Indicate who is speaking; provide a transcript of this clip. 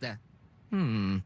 Speaker 1: это? Хм,